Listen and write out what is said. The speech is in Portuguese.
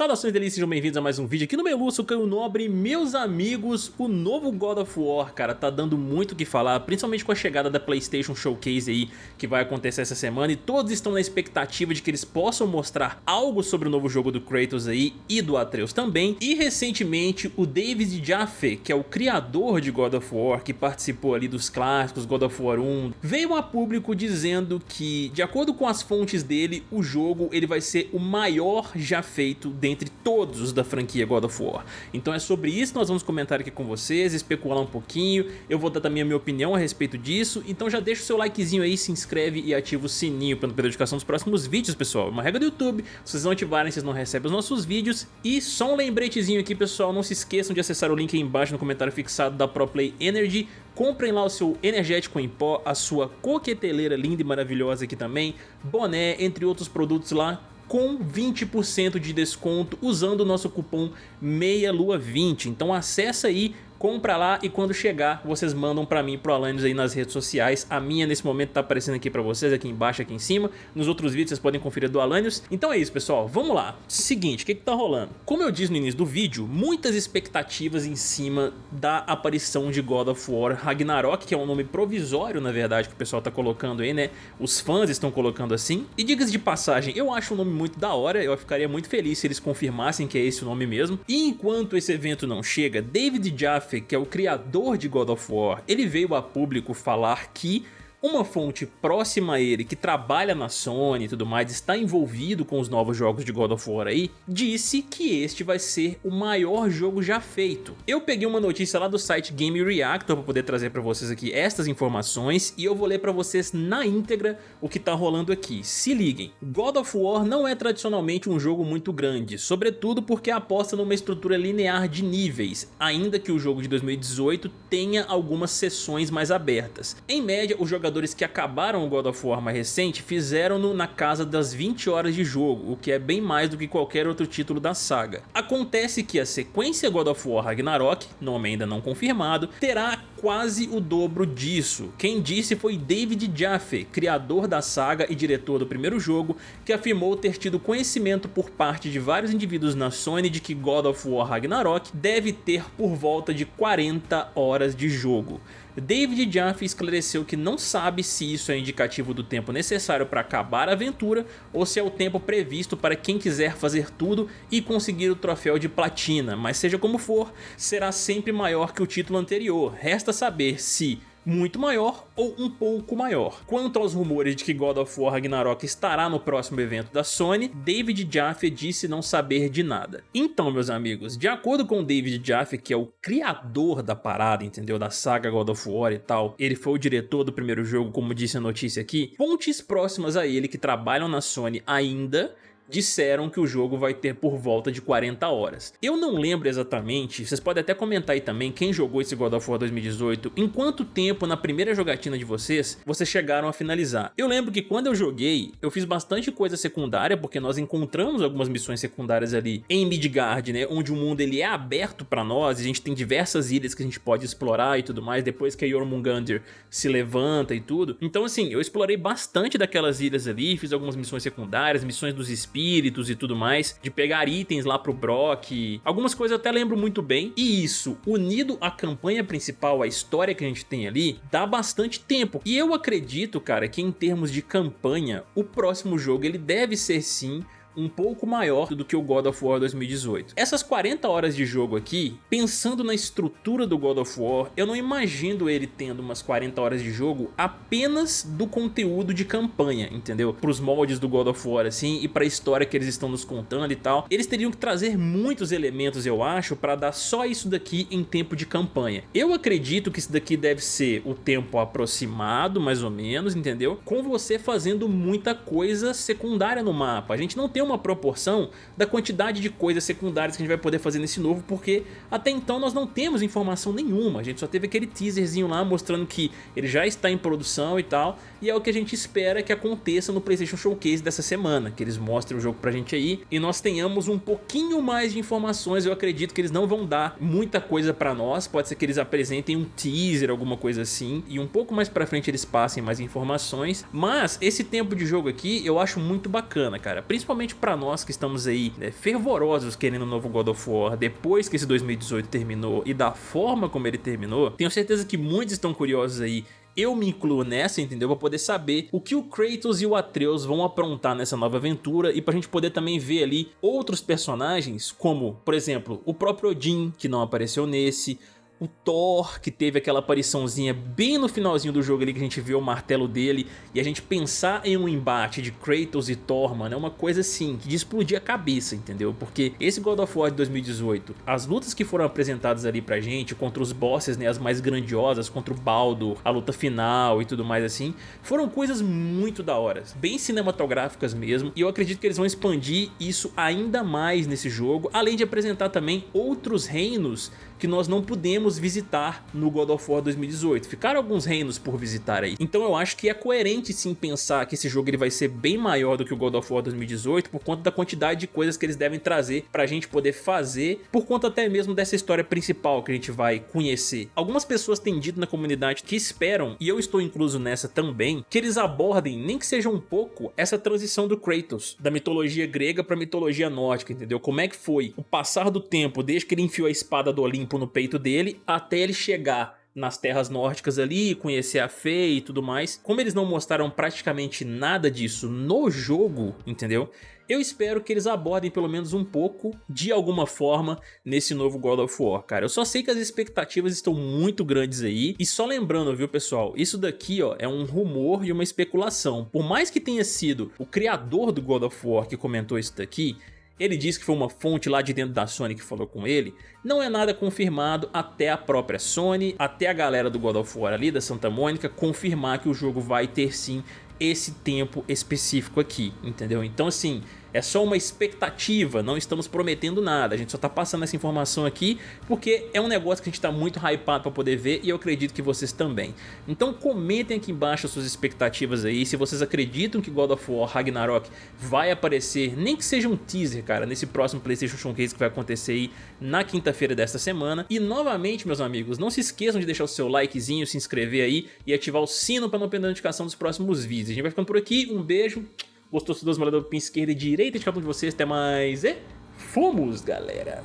Saudações delícias, sejam bem-vindos a mais um vídeo aqui no Melu, sou Caio Nobre. Meus amigos, o novo God of War, cara, tá dando muito o que falar Principalmente com a chegada da Playstation Showcase aí Que vai acontecer essa semana E todos estão na expectativa de que eles possam mostrar algo sobre o novo jogo do Kratos aí E do Atreus também. E recentemente o David Jaffe, que é o criador de God of War Que participou ali dos clássicos God of War 1 Veio a público dizendo que, de acordo com as fontes dele O jogo ele vai ser o maior já feito dentre todos os da franquia God of War. Então é sobre isso que nós vamos comentar aqui com vocês, especular um pouquinho, eu vou dar também a minha opinião a respeito disso, então já deixa o seu likezinho aí, se inscreve e ativa o sininho para não perder a notificação dos próximos vídeos, pessoal. É uma regra do YouTube, se vocês não ativarem, vocês não recebem os nossos vídeos. E só um lembretezinho aqui, pessoal, não se esqueçam de acessar o link aí embaixo no comentário fixado da ProPlay Energy, Comprem lá o seu energético em pó, a sua coqueteleira linda e maravilhosa aqui também, boné, entre outros produtos lá com 20% de desconto usando o nosso cupom MEIALUA20. Então acessa aí compra lá e quando chegar vocês mandam pra mim pro Alanis aí nas redes sociais. A minha nesse momento tá aparecendo aqui pra vocês, aqui embaixo, aqui em cima. Nos outros vídeos vocês podem conferir do Alanios. Então é isso pessoal, vamos lá. Seguinte, o que que tá rolando? Como eu disse no início do vídeo, muitas expectativas em cima da aparição de God of War Ragnarok, que é um nome provisório na verdade que o pessoal tá colocando aí, né? Os fãs estão colocando assim. E digas de passagem, eu acho um nome muito da hora, eu ficaria muito feliz se eles confirmassem que é esse o nome mesmo. E enquanto esse evento não chega, David Jaffe que é o criador de God of War, ele veio a público falar que uma fonte próxima a ele, que trabalha na Sony e tudo mais, está envolvido com os novos jogos de God of War aí, disse que este vai ser o maior jogo já feito. Eu peguei uma notícia lá do site Game Reactor para poder trazer para vocês aqui estas informações e eu vou ler para vocês na íntegra o que está rolando aqui. Se liguem, God of War não é tradicionalmente um jogo muito grande, sobretudo porque aposta numa estrutura linear de níveis, ainda que o jogo de 2018 tenha algumas sessões mais abertas. Em média, o jogador jogadores que acabaram o God of War mais recente fizeram-no na casa das 20 horas de jogo, o que é bem mais do que qualquer outro título da saga. Acontece que a sequência God of War Ragnarok, nome ainda não confirmado, terá quase o dobro disso. Quem disse foi David Jaffe, criador da saga e diretor do primeiro jogo, que afirmou ter tido conhecimento por parte de vários indivíduos na Sony de que God of War Ragnarok deve ter por volta de 40 horas de jogo. David Jaffe esclareceu que não sabe se isso é indicativo do tempo necessário para acabar a aventura ou se é o tempo previsto para quem quiser fazer tudo e conseguir o troféu de platina, mas seja como for, será sempre maior que o título anterior. Resta saber se muito maior ou um pouco maior. Quanto aos rumores de que God of War Ragnarok estará no próximo evento da Sony, David Jaffe disse não saber de nada. Então, meus amigos, de acordo com David Jaffe, que é o criador da parada, entendeu? Da saga God of War e tal, ele foi o diretor do primeiro jogo, como disse a notícia aqui, fontes próximas a ele que trabalham na Sony ainda disseram que o jogo vai ter por volta de 40 horas. Eu não lembro exatamente, vocês podem até comentar aí também quem jogou esse God of War 2018, em quanto tempo na primeira jogatina de vocês, vocês chegaram a finalizar. Eu lembro que quando eu joguei, eu fiz bastante coisa secundária, porque nós encontramos algumas missões secundárias ali em Midgard, né, onde o mundo ele é aberto para nós, a gente tem diversas ilhas que a gente pode explorar e tudo mais, depois que a Jormungandr se levanta e tudo. Então assim, eu explorei bastante daquelas ilhas ali, fiz algumas missões secundárias, missões dos espíritos, espíritos e tudo mais, de pegar itens lá pro Brock, algumas coisas eu até lembro muito bem, e isso, unido à campanha principal, à história que a gente tem ali, dá bastante tempo. E eu acredito, cara, que em termos de campanha, o próximo jogo ele deve ser sim um pouco maior do que o God of War 2018. Essas 40 horas de jogo aqui, pensando na estrutura do God of War, eu não imagino ele tendo umas 40 horas de jogo apenas do conteúdo de campanha, entendeu? Para os moldes do God of War, assim, e para a história que eles estão nos contando e tal. Eles teriam que trazer muitos elementos, eu acho, para dar só isso daqui em tempo de campanha. Eu acredito que isso daqui deve ser o tempo aproximado, mais ou menos, entendeu? Com você fazendo muita coisa secundária no mapa. A gente não tem uma proporção da quantidade de coisas secundárias que a gente vai poder fazer nesse novo, porque até então nós não temos informação nenhuma, a gente só teve aquele teaserzinho lá mostrando que ele já está em produção e tal, e é o que a gente espera que aconteça no Playstation Showcase dessa semana, que eles mostrem o jogo pra gente aí, e nós tenhamos um pouquinho mais de informações, eu acredito que eles não vão dar muita coisa pra nós, pode ser que eles apresentem um teaser, alguma coisa assim, e um pouco mais pra frente eles passem mais informações, mas esse tempo de jogo aqui eu acho muito bacana, cara, principalmente principalmente pra nós que estamos aí né, fervorosos querendo um novo God of War depois que esse 2018 terminou e da forma como ele terminou, tenho certeza que muitos estão curiosos aí eu me incluo nessa, entendeu? Pra poder saber o que o Kratos e o Atreus vão aprontar nessa nova aventura e pra gente poder também ver ali outros personagens, como, por exemplo, o próprio Odin, que não apareceu nesse, o Thor, que teve aquela apariçãozinha bem no finalzinho do jogo ali que a gente vê o martelo dele, e a gente pensar em um embate de Kratos e Thor, mano, é uma coisa assim, que de explodir a cabeça, entendeu? Porque esse God of War de 2018, as lutas que foram apresentadas ali pra gente, contra os bosses, né, as mais grandiosas, contra o Baldo, a luta final e tudo mais assim, foram coisas muito da hora, bem cinematográficas mesmo, e eu acredito que eles vão expandir isso ainda mais nesse jogo, além de apresentar também outros reinos que nós não pudemos visitar no God of War 2018. Ficaram alguns reinos por visitar aí. Então eu acho que é coerente sim pensar que esse jogo ele vai ser bem maior do que o God of War 2018 por conta da quantidade de coisas que eles devem trazer pra gente poder fazer, por conta até mesmo dessa história principal que a gente vai conhecer. Algumas pessoas têm dito na comunidade que esperam, e eu estou incluso nessa também, que eles abordem, nem que seja um pouco, essa transição do Kratos, da mitologia grega pra mitologia nórdica, entendeu? Como é que foi o passar do tempo desde que ele enfiou a espada do Olimpo no peito dele até ele chegar nas terras nórdicas ali, conhecer a Fê e tudo mais. Como eles não mostraram praticamente nada disso no jogo, entendeu? Eu espero que eles abordem pelo menos um pouco, de alguma forma, nesse novo God of War, cara. Eu só sei que as expectativas estão muito grandes aí. E só lembrando, viu, pessoal? Isso daqui, ó, é um rumor e uma especulação. Por mais que tenha sido o criador do God of War que comentou isso daqui, ele diz que foi uma fonte lá de dentro da Sony que falou com ele, não é nada confirmado até a própria Sony, até a galera do God of War ali, da Santa Mônica, confirmar que o jogo vai ter sim esse tempo específico aqui, entendeu? Então assim, é só uma expectativa, não estamos prometendo nada, a gente só está passando essa informação aqui porque é um negócio que a gente está muito hypado para poder ver e eu acredito que vocês também. Então comentem aqui embaixo as suas expectativas aí, se vocês acreditam que God of War Ragnarok vai aparecer, nem que seja um teaser, cara, nesse próximo Playstation Showcase que vai acontecer aí na quinta-feira desta semana. E novamente, meus amigos, não se esqueçam de deixar o seu likezinho, se inscrever aí e ativar o sino para não perder a notificação dos próximos vídeos. A gente vai ficando por aqui, um beijo, Gostou, se duas moradas do pin esquerda e direita de cada um de vocês. Até mais e fomos, galera!